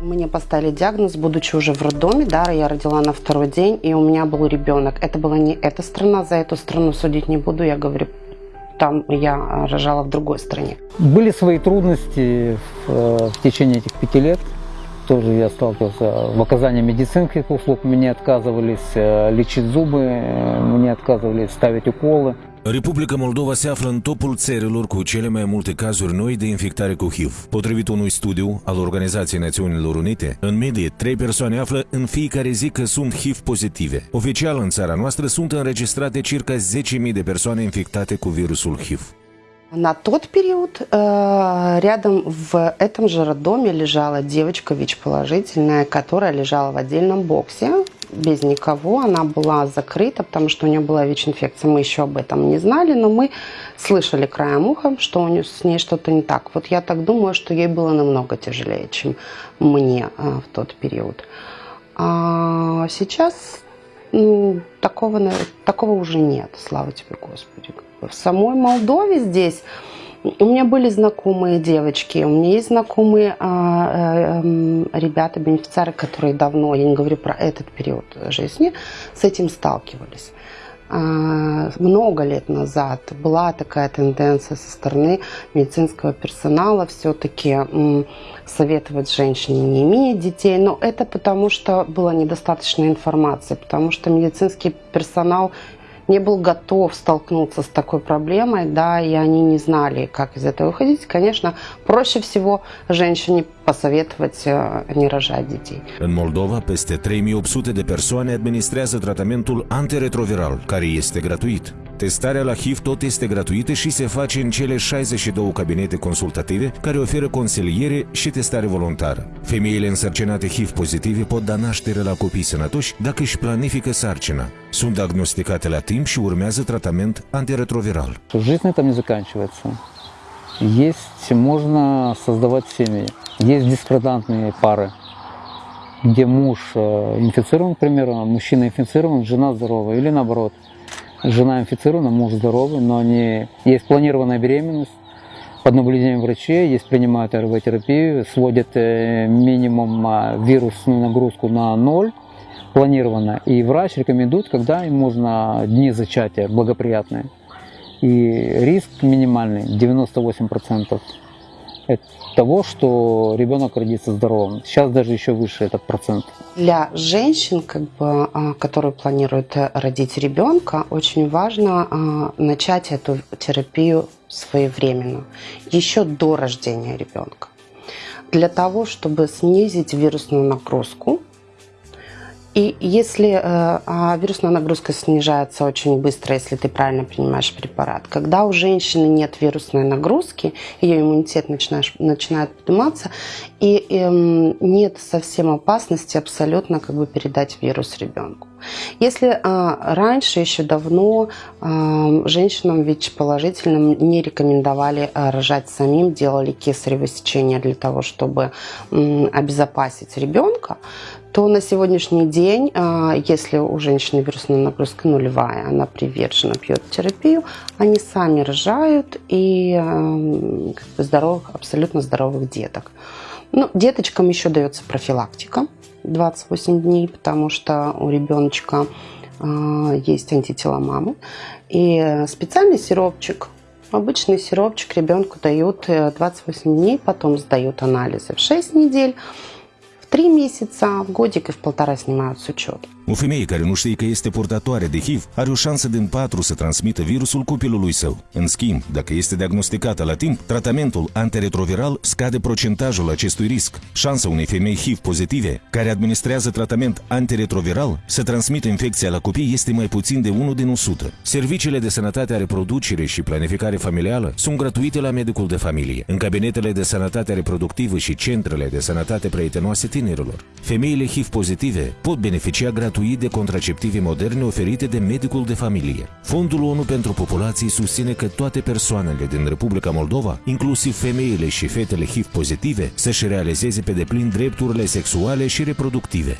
Мне поставили диагноз, будучи уже в роддоме, да, я родила на второй день, и у меня был ребенок. Это была не эта страна, за эту страну судить не буду, я говорю, там я рожала в другой стране. Были свои трудности в, э, в течение этих пяти лет. Тоже я сталкивался в оказании медицинских услуг. Мне отказывались э, лечить зубы, э, мне отказывались ставить уколы. Republica Moldova se află în topul țărilor cu cele mai multe cazuri noi de infectare cu HIV. Potrivit unui studiu al Organizației Națiunilor Unite, în medie, trei persoane află în fiecare zi că sunt HIV pozitive. Oficial, în țara noastră sunt înregistrate circa 10.000 de persoane infectate cu virusul HIV. На тот период э, рядом в этом же роддоме лежала девочка ВИЧ-положительная, которая лежала в отдельном боксе без никого. Она была закрыта, потому что у нее была ВИЧ-инфекция. Мы еще об этом не знали, но мы слышали краем уха, что у нее, с ней что-то не так. Вот я так думаю, что ей было намного тяжелее, чем мне а, в тот период. А сейчас ну, такого, такого уже нет, слава тебе, Господи. В самой Молдове здесь у меня были знакомые девочки, у меня есть знакомые а, а, ребята, бенефициары, которые давно, я не говорю про этот период жизни, с этим сталкивались. А, много лет назад была такая тенденция со стороны медицинского персонала все-таки советовать женщине не иметь детей, но это потому что было недостаточно информации, потому что медицинский персонал не был готов столкнуться с такой проблемой, да, и они не знали, как из этого выходить. Конечно, проще всего женщине посоветовать э, не rожать детей. În Moldova, peste 3800 de persoane administrează tratamentul antiretroviral, care este gratuit. Testarea la HIV tot este gratuită și se face în cele 62 cabinete consultative care oferă consiliere și testare voluntară. Femeile însărcinate HIV pozitive pot da naștere la copii sănătoși dacă își planifică sarcina. Sunt diagnosticate la timp și urmează tratament antiretroviral. Жизнь там не заканчивается. Есть, можно создавать семьи. Есть дискордантные пары, где муж э, инфицирован, к примеру, мужчина инфицирован, жена здорова, или наоборот – жена инфицирована, муж здоровый, но они, есть планированная беременность, под наблюдением врачей, есть принимают РВ-терапию, сводят э, минимум а, вирусную нагрузку на ноль, планированно, и врач рекомендует, когда им можно дни зачатия благоприятные. И риск минимальный, 98% того, что ребенок родится здоровым. Сейчас даже еще выше этот процент. Для женщин, как бы, а, которые планируют э, родить ребенка, очень важно а, начать эту терапию своевременно, еще до рождения ребенка. Для того, чтобы снизить вирусную нагрузку и если э, а вирусная нагрузка снижается очень быстро, если ты правильно принимаешь препарат, когда у женщины нет вирусной нагрузки, ее иммунитет начинаешь, начинает подниматься, и э, нет совсем опасности абсолютно как бы передать вирус ребенку. Если э, раньше, еще давно, э, женщинам ВИЧ-положительным не рекомендовали э, рожать самим, делали кесарево сечение для того, чтобы э, обезопасить ребенка, то на сегодняшний день, а, если у женщины вирусная нагрузка нулевая, она привержена, пьет терапию, они сами рожают и как бы абсолютно здоровых деток. Ну, деточкам еще дается профилактика 28 дней, потому что у ребеночка а, есть антитела мамы. И специальный сиропчик Обычный сиропчик ребенку дают 28 э, dnei, потом сдают анализы в 6 недель. в три месяца, в годик и в полтора снимают с учета. O femeie care nu știe că este purtătoare de HIV are o șansă din 4 să transmită virusul copilului său. În schimb, dacă este diagnosticată la timp, tratamentul antiretroviral scade procentajul acestui risc. Șansa unei femei HIV pozitive care administrează tratament antiretroviral să transmită infecția la copii este mai puțin de 1 din 100. Serviciile de sănătate a reproducere și planificare familială sunt gratuite la medicul de familie, în cabinetele de sănătate reproductivă și centrele de sănătate prietenoase tinerilor. Femeile HIV pozitive pot beneficia gratuit gratuit de contraceptive moderne oferite de medicul de familie. Fondul ONU pentru Populații susține că toate persoanele din Republica Moldova, inclusiv femeile și fetele HIV pozitive, să-și realizeze pe deplin drepturile sexuale și reproductive.